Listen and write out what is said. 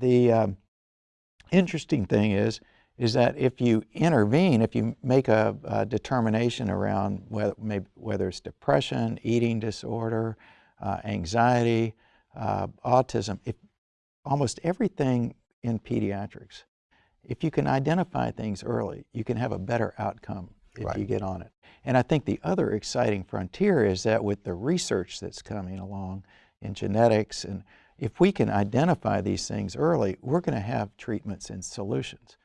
the um, interesting thing is, is that if you intervene, if you make a, a determination around whether, maybe, whether it's depression, eating disorder, uh, anxiety, uh, autism, if almost everything in pediatrics, if you can identify things early, you can have a better outcome if right. you get on it. And I think the other exciting frontier is that with the research that's coming along in genetics, and if we can identify these things early, we're going to have treatments and solutions.